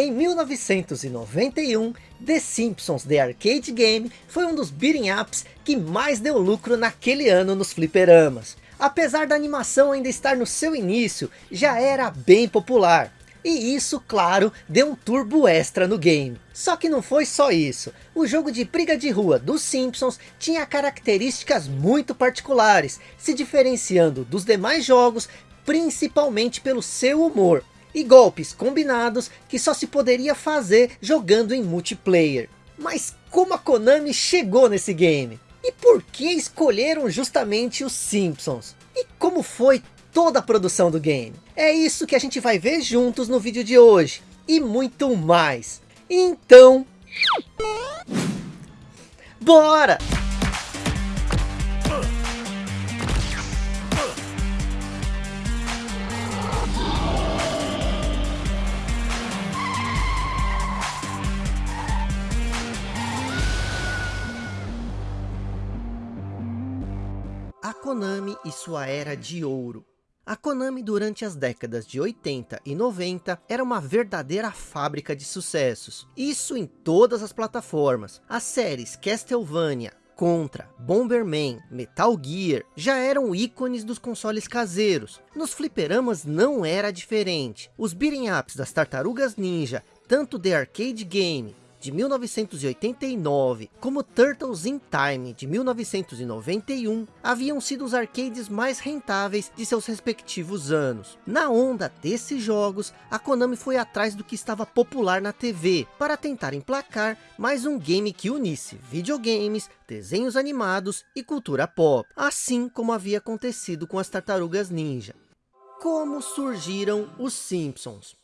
Em 1991, The Simpsons The Arcade Game foi um dos beating ups que mais deu lucro naquele ano nos fliperamas. Apesar da animação ainda estar no seu início, já era bem popular. E isso, claro, deu um turbo extra no game. Só que não foi só isso. O jogo de briga de rua dos Simpsons tinha características muito particulares, se diferenciando dos demais jogos, principalmente pelo seu humor e golpes combinados que só se poderia fazer jogando em multiplayer. Mas como a Konami chegou nesse game? E por que escolheram justamente os Simpsons? E como foi toda a produção do game? É isso que a gente vai ver juntos no vídeo de hoje. E muito mais. Então... Bora! Konami e sua era de ouro. A Konami durante as décadas de 80 e 90 era uma verdadeira fábrica de sucessos. Isso em todas as plataformas. As séries Castlevania, Contra, Bomberman, Metal Gear já eram ícones dos consoles caseiros. Nos fliperamas não era diferente. Os beating ups das Tartarugas Ninja, tanto The Arcade Game de 1989, como Turtles in Time, de 1991, haviam sido os arcades mais rentáveis de seus respectivos anos. Na onda desses jogos, a Konami foi atrás do que estava popular na TV, para tentar emplacar mais um game que unisse videogames, desenhos animados e cultura pop, assim como havia acontecido com as Tartarugas Ninja. Como surgiram os Simpsons?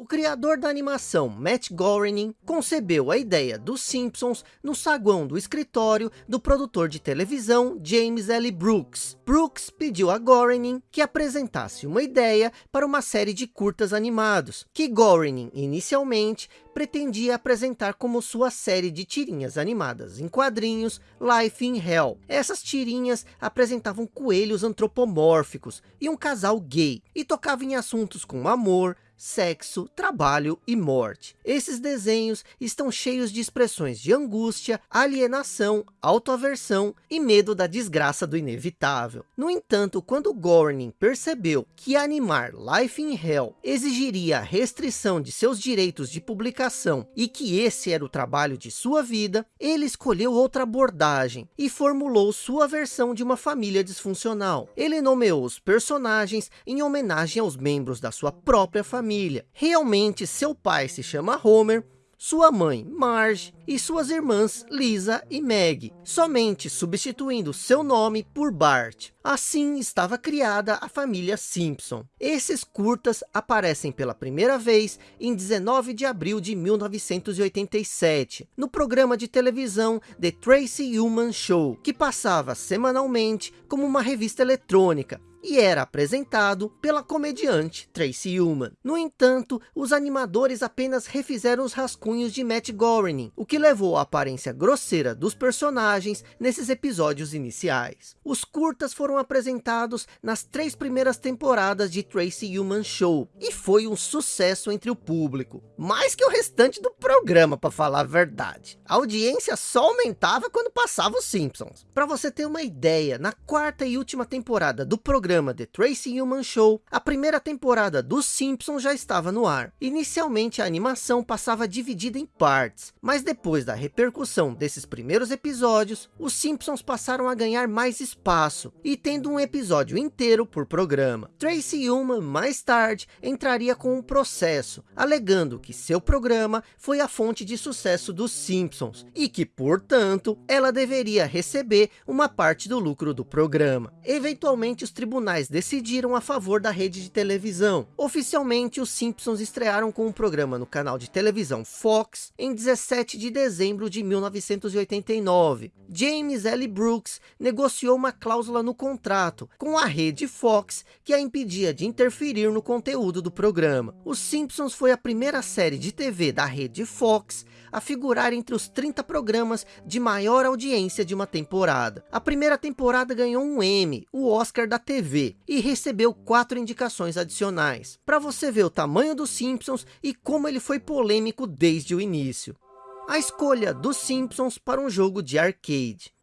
O criador da animação, Matt Groening, concebeu a ideia dos Simpsons no saguão do escritório do produtor de televisão James L. Brooks. Brooks pediu a Groening que apresentasse uma ideia para uma série de curtas animados, que Groening inicialmente pretendia apresentar como sua série de tirinhas animadas em quadrinhos Life in Hell. Essas tirinhas apresentavam coelhos antropomórficos e um casal gay, e tocavam em assuntos como amor, sexo, trabalho e morte. Esses desenhos estão cheios de expressões de angústia, alienação, autoaversão e medo da desgraça do inevitável. No entanto, quando Gorning percebeu que animar Life in Hell exigiria a restrição de seus direitos de publicação e que esse era o trabalho de sua vida, ele escolheu outra abordagem e formulou sua versão de uma família disfuncional. Ele nomeou os personagens em homenagem aos membros da sua própria família família. Realmente seu pai se chama Homer, sua mãe Marge e suas irmãs Lisa e Meg, somente substituindo seu nome por Bart. Assim estava criada a família Simpson. Esses curtas aparecem pela primeira vez em 19 de abril de 1987, no programa de televisão The Tracy Ullman Show, que passava semanalmente como uma revista eletrônica, e era apresentado pela comediante Tracy Ullman. No entanto, os animadores apenas refizeram os rascunhos de Matt Groening, o que levou à aparência grosseira dos personagens nesses episódios iniciais. Os curtas foram apresentados nas três primeiras temporadas de Tracy Ullman Show, e foi um sucesso entre o público, mais que o restante do programa, para falar a verdade. A audiência só aumentava quando passava os Simpsons. Para você ter uma ideia, na quarta e última temporada do programa programa The Tracy Ullman Show, a primeira temporada dos Simpsons já estava no ar. Inicialmente a animação passava dividida em partes, mas depois da repercussão desses primeiros episódios, os Simpsons passaram a ganhar mais espaço, e tendo um episódio inteiro por programa. Tracy Ullman mais tarde entraria com um processo, alegando que seu programa foi a fonte de sucesso dos Simpsons, e que portanto, ela deveria receber uma parte do lucro do programa. Eventualmente os tribunais tribunais decidiram a favor da rede de televisão. Oficialmente, os Simpsons estrearam com um programa no canal de televisão Fox em 17 de dezembro de 1989. James L. Brooks negociou uma cláusula no contrato com a rede Fox que a impedia de interferir no conteúdo do programa. Os Simpsons foi a primeira série de TV da rede Fox a figurar entre os 30 programas de maior audiência de uma temporada. A primeira temporada ganhou um Emmy, o Oscar da TV, TV e recebeu quatro indicações adicionais, para você ver o tamanho dos Simpsons e como ele foi polêmico desde o início. A escolha dos Simpsons para um jogo de arcade.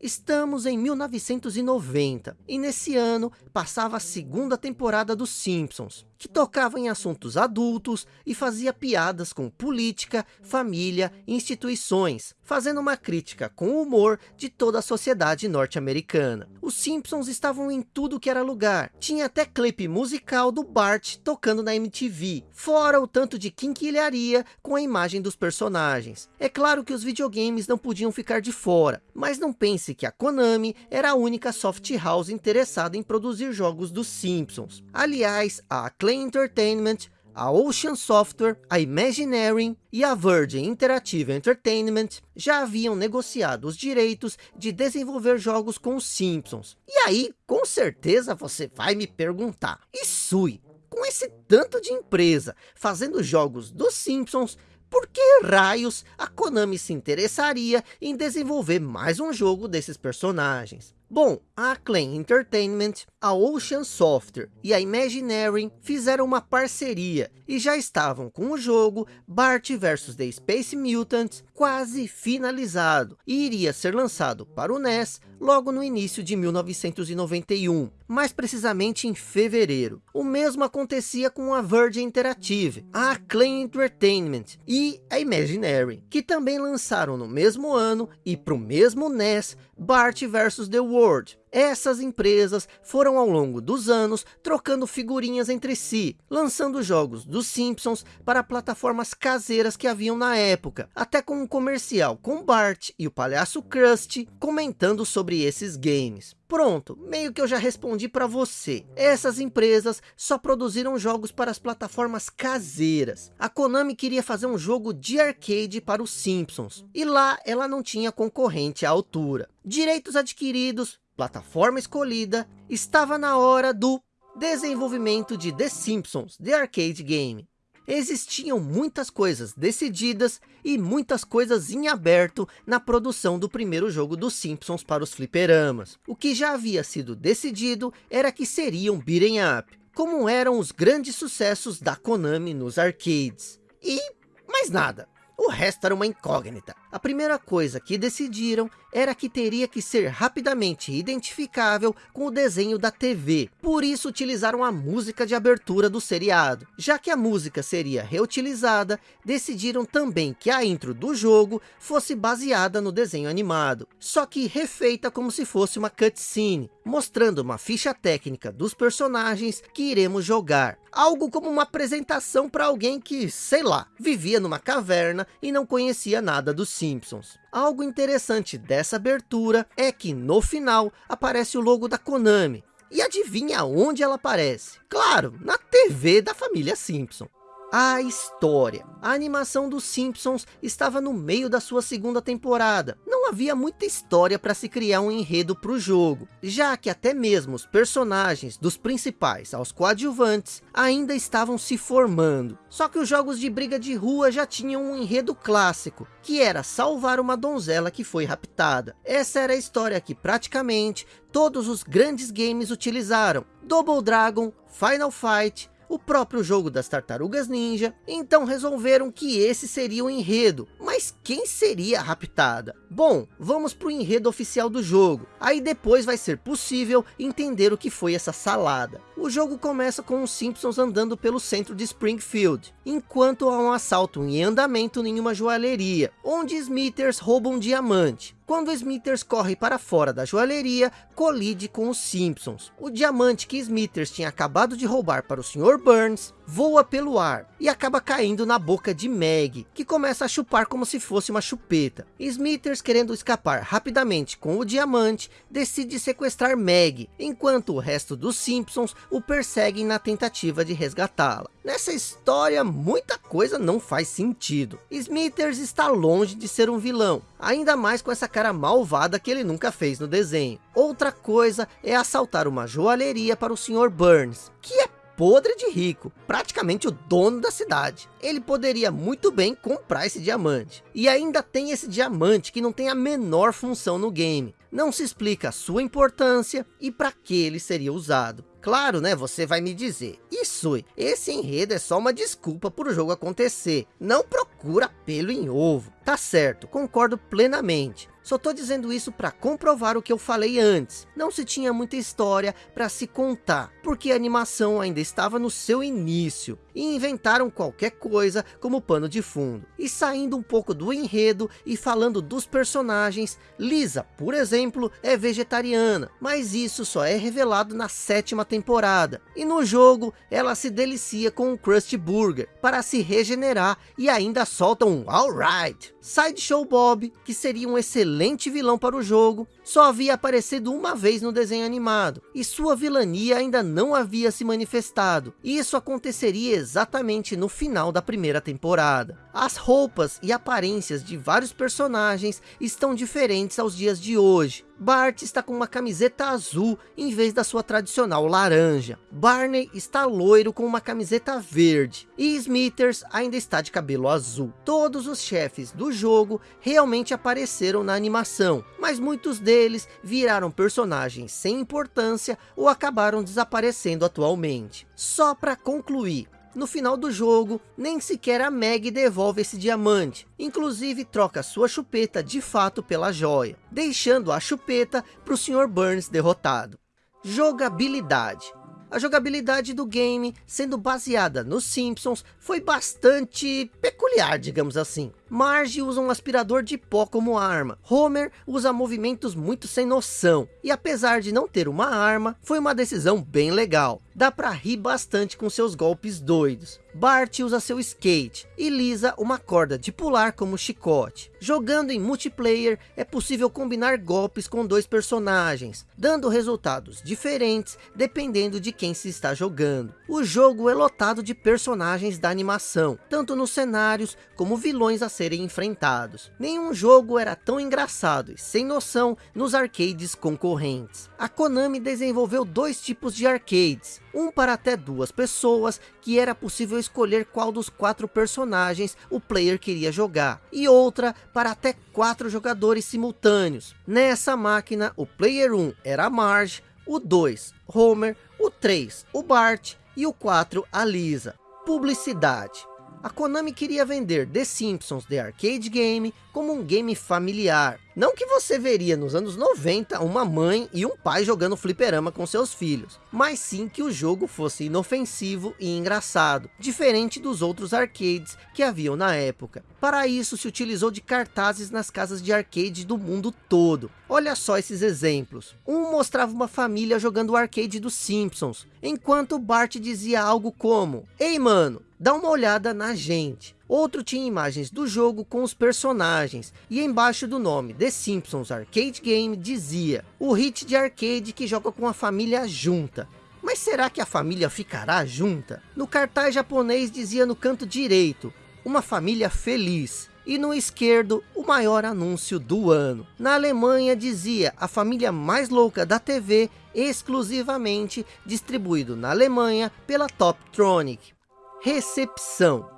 Estamos em 1990 e nesse ano passava a segunda temporada dos Simpsons que tocava em assuntos adultos e fazia piadas com política, família e instituições, fazendo uma crítica com humor de toda a sociedade norte-americana. Os Simpsons estavam em tudo que era lugar. Tinha até clipe musical do Bart tocando na MTV, fora o tanto de quinquilharia com a imagem dos personagens. É claro que os videogames não podiam ficar de fora, mas não pense que a Konami era a única soft house interessada em produzir jogos dos Simpsons. Aliás, a Entertainment, a Ocean Software, a Imagineering e a Virgin Interactive Entertainment já haviam negociado os direitos de desenvolver jogos com os Simpsons. E aí, com certeza você vai me perguntar, e Sui, com esse tanto de empresa fazendo jogos dos Simpsons, por que raios a Konami se interessaria em desenvolver mais um jogo desses personagens? Bom, a Acclaim Entertainment, a Ocean Software e a Imagineering fizeram uma parceria e já estavam com o jogo Bart vs The Space Mutants quase finalizado e iria ser lançado para o NES logo no início de 1991, mais precisamente em fevereiro. O mesmo acontecia com a Virgin Interactive, a Acclaim Entertainment e a Imagineering, que também lançaram no mesmo ano e para o mesmo NES Bart vs The World, essas empresas foram ao longo dos anos trocando figurinhas entre si, lançando jogos dos Simpsons para plataformas caseiras que haviam na época, até com um comercial com Bart e o palhaço Krusty comentando sobre esses games. Pronto, meio que eu já respondi para você. Essas empresas só produziram jogos para as plataformas caseiras. A Konami queria fazer um jogo de arcade para os Simpsons. E lá ela não tinha concorrente à altura. Direitos adquiridos, plataforma escolhida, estava na hora do desenvolvimento de The Simpsons, The Arcade Game. Existiam muitas coisas decididas e muitas coisas em aberto na produção do primeiro jogo dos Simpsons para os fliperamas. O que já havia sido decidido era que seria um beat'em up, como eram os grandes sucessos da Konami nos arcades. E mais nada, o resto era uma incógnita. A primeira coisa que decidiram era que teria que ser rapidamente identificável com o desenho da TV. Por isso utilizaram a música de abertura do seriado. Já que a música seria reutilizada, decidiram também que a intro do jogo fosse baseada no desenho animado. Só que refeita como se fosse uma cutscene, mostrando uma ficha técnica dos personagens que iremos jogar. Algo como uma apresentação para alguém que, sei lá, vivia numa caverna e não conhecia nada dos Simpsons. Algo interessante dessa abertura é que no final aparece o logo da Konami. E adivinha onde ela aparece? Claro, na TV da família Simpson. A história. A animação dos Simpsons estava no meio da sua segunda temporada. Não havia muita história para se criar um enredo para o jogo, já que até mesmo os personagens dos principais aos coadjuvantes ainda estavam se formando. Só que os jogos de briga de rua já tinham um enredo clássico, que era salvar uma donzela que foi raptada. Essa era a história que praticamente todos os grandes games utilizaram. Double Dragon, Final Fight, o próprio jogo das Tartarugas Ninja, então resolveram que esse seria o enredo. Mas quem seria raptada? Bom, vamos para o enredo oficial do jogo. Aí depois vai ser possível entender o que foi essa salada. O jogo começa com os Simpsons andando pelo centro de Springfield, enquanto há um assalto em andamento em uma joalheria, onde Smithers rouba um diamante. Quando Smithers corre para fora da joalheria, colide com os Simpsons. O diamante que Smithers tinha acabado de roubar para o Sr. Burns, voa pelo ar e acaba caindo na boca de Meg, que começa a chupar como se fosse uma chupeta. Smithers, querendo escapar rapidamente com o diamante, decide sequestrar Meg, enquanto o resto dos Simpsons o perseguem na tentativa de resgatá-la. Nessa história, muita coisa não faz sentido. Smithers está longe de ser um vilão, ainda mais com essa cara malvada que ele nunca fez no desenho. Outra coisa é assaltar uma joalheria para o Sr. Burns, que é podre de rico, praticamente o dono da cidade. Ele poderia muito bem comprar esse diamante. E ainda tem esse diamante que não tem a menor função no game. não se explica a sua importância e para que ele seria usado. Claro, né? Você vai me dizer, isso, esse enredo é só uma desculpa para o jogo acontecer. Não procura pelo em ovo. Tá certo, concordo plenamente. Só tô dizendo isso para comprovar o que eu falei antes. Não se tinha muita história para se contar, porque a animação ainda estava no seu início. E inventaram qualquer coisa como pano de fundo. E saindo um pouco do enredo e falando dos personagens, Lisa, por exemplo, é vegetariana. Mas isso só é revelado na sétima temporada. E no jogo, ela se delicia com um Krusty Burger para se regenerar e ainda solta um alright. Sideshow Bob, que seria um excelente vilão para o jogo, só havia aparecido uma vez no desenho animado, e sua vilania ainda não havia se manifestado. Isso aconteceria exatamente no final da primeira temporada. As roupas e aparências de vários personagens estão diferentes aos dias de hoje. Bart está com uma camiseta azul em vez da sua tradicional laranja. Barney está loiro com uma camiseta verde. E Smithers ainda está de cabelo azul. Todos os chefes do jogo realmente apareceram na animação, mas muitos deles viraram personagens sem importância ou acabaram desaparecendo atualmente. Só para concluir, no final do jogo, nem sequer a Meg devolve esse diamante. Inclusive troca sua chupeta de fato pela joia, deixando a chupeta para o Sr. Burns derrotado. Jogabilidade. A jogabilidade do game, sendo baseada nos Simpsons, foi bastante peculiar, digamos assim. Marge usa um aspirador de pó como arma. Homer usa movimentos muito sem noção. E apesar de não ter uma arma, foi uma decisão bem legal. Dá pra rir bastante com seus golpes doidos. Bart usa seu skate e Lisa uma corda de pular como chicote. Jogando em multiplayer, é possível combinar golpes com dois personagens, dando resultados diferentes dependendo de quem se está jogando. O jogo é lotado de personagens da animação, tanto nos cenários como vilões a serem enfrentados. Nenhum jogo era tão engraçado e sem noção nos arcades concorrentes. A Konami desenvolveu dois tipos de arcades, um para até duas pessoas, que era possível escolher qual dos quatro personagens o player queria jogar, e outra para até quatro jogadores simultâneos. Nessa máquina, o player 1 era Marge, o 2, Homer, o 3, o Bart e o 4, a Lisa. Publicidade. A Konami queria vender The Simpsons The Arcade Game como um game familiar. Não que você veria nos anos 90 uma mãe e um pai jogando fliperama com seus filhos, mas sim que o jogo fosse inofensivo e engraçado, diferente dos outros arcades que haviam na época. Para isso se utilizou de cartazes nas casas de arcade do mundo todo. Olha só esses exemplos. Um mostrava uma família jogando o arcade dos Simpsons, enquanto Bart dizia algo como, Ei mano, dá uma olhada na gente. Outro tinha imagens do jogo com os personagens, e embaixo do nome The Simpsons Arcade Game dizia, o hit de arcade que joga com a família junta. Mas será que a família ficará junta? No cartaz japonês dizia no canto direito, uma família feliz. E no esquerdo, o maior anúncio do ano. Na Alemanha dizia, a família mais louca da TV, exclusivamente distribuído na Alemanha pela Toptronic. Recepção.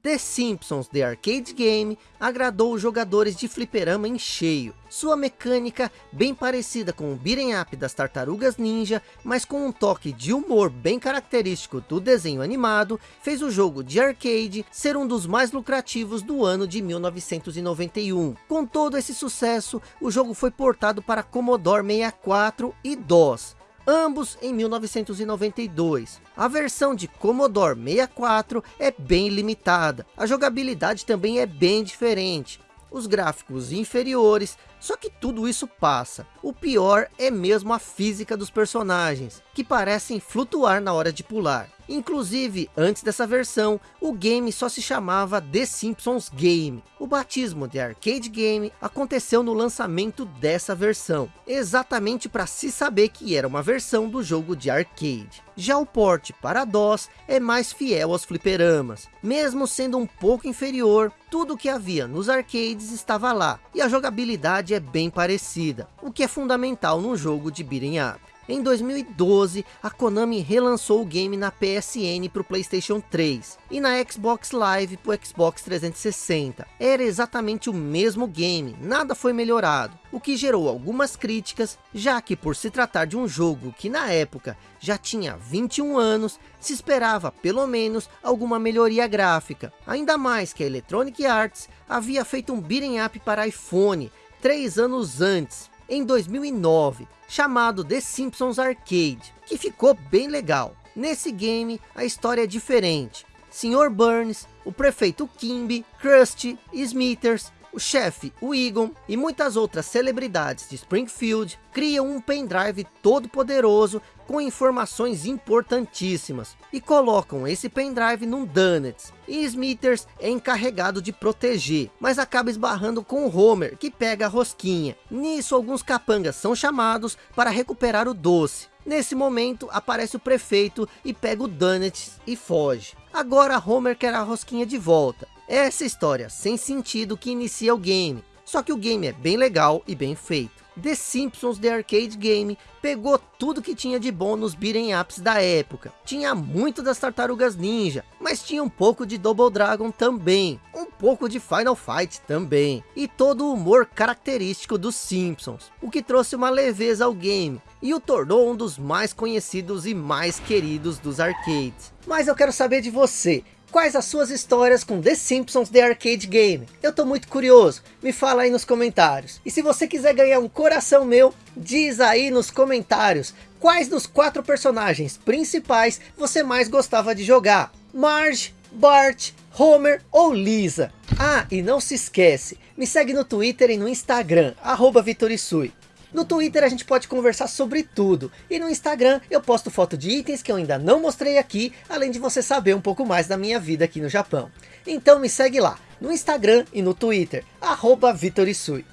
The Simpsons The Arcade Game agradou os jogadores de fliperama em cheio. Sua mecânica, bem parecida com o beat'em up das Tartarugas Ninja, mas com um toque de humor bem característico do desenho animado, fez o jogo de arcade ser um dos mais lucrativos do ano de 1991. Com todo esse sucesso, o jogo foi portado para Commodore 64 e DOS, ambos em 1992. A versão de Commodore 64 é bem limitada, a jogabilidade também é bem diferente. Os gráficos inferiores, só que tudo isso passa. O pior é mesmo a física dos personagens, que parecem flutuar na hora de pular. Inclusive, antes dessa versão, o game só se chamava The Simpsons Game. O batismo de Arcade Game aconteceu no lançamento dessa versão, exatamente para se saber que era uma versão do jogo de arcade. Já o porte para DOS é mais fiel aos fliperamas. Mesmo sendo um pouco inferior, tudo que havia nos arcades estava lá, e a jogabilidade é bem parecida, o que é fundamental num jogo de beat'em up. Em 2012, a Konami relançou o game na PSN para o Playstation 3 e na Xbox Live para o Xbox 360. Era exatamente o mesmo game, nada foi melhorado, o que gerou algumas críticas, já que por se tratar de um jogo que na época já tinha 21 anos, se esperava pelo menos alguma melhoria gráfica. Ainda mais que a Electronic Arts havia feito um beat'em up para iPhone, três anos antes, em 2009, chamado The Simpsons Arcade, que ficou bem legal. Nesse game, a história é diferente. Sr. Burns, o prefeito Kimby, Krusty, Smithers, o chefe, o Egon e muitas outras celebridades de Springfield criam um pendrive todo poderoso com informações importantíssimas e colocam esse pendrive num Donuts. E Smithers é encarregado de proteger, mas acaba esbarrando com o Homer, que pega a rosquinha. Nisso, alguns capangas são chamados para recuperar o doce. Nesse momento, aparece o prefeito e pega o Donuts e foge. Agora Homer quer a rosquinha de volta. Essa história sem sentido que inicia o game. Só que o game é bem legal e bem feito. The Simpsons The Arcade Game pegou tudo que tinha de bom nos beat'em ups da época. Tinha muito das Tartarugas Ninja, mas tinha um pouco de Double Dragon também. Um pouco de Final Fight também. E todo o humor característico dos Simpsons. O que trouxe uma leveza ao game. E o tornou um dos mais conhecidos e mais queridos dos arcades. Mas eu quero saber de você. Quais as suas histórias com The Simpsons The Arcade Game? Eu tô muito curioso, me fala aí nos comentários. E se você quiser ganhar um coração meu, diz aí nos comentários quais dos quatro personagens principais você mais gostava de jogar. Marge, Bart, Homer ou Lisa? Ah, e não se esquece, me segue no Twitter e no Instagram, arroba Vitorisui. No Twitter a gente pode conversar sobre tudo. E no Instagram eu posto foto de itens que eu ainda não mostrei aqui, além de você saber um pouco mais da minha vida aqui no Japão. Então me segue lá, no Instagram e no Twitter, arroba Vitorisui.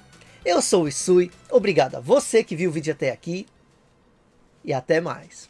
Eu sou o Isui, obrigado a você que viu o vídeo até aqui, e até mais.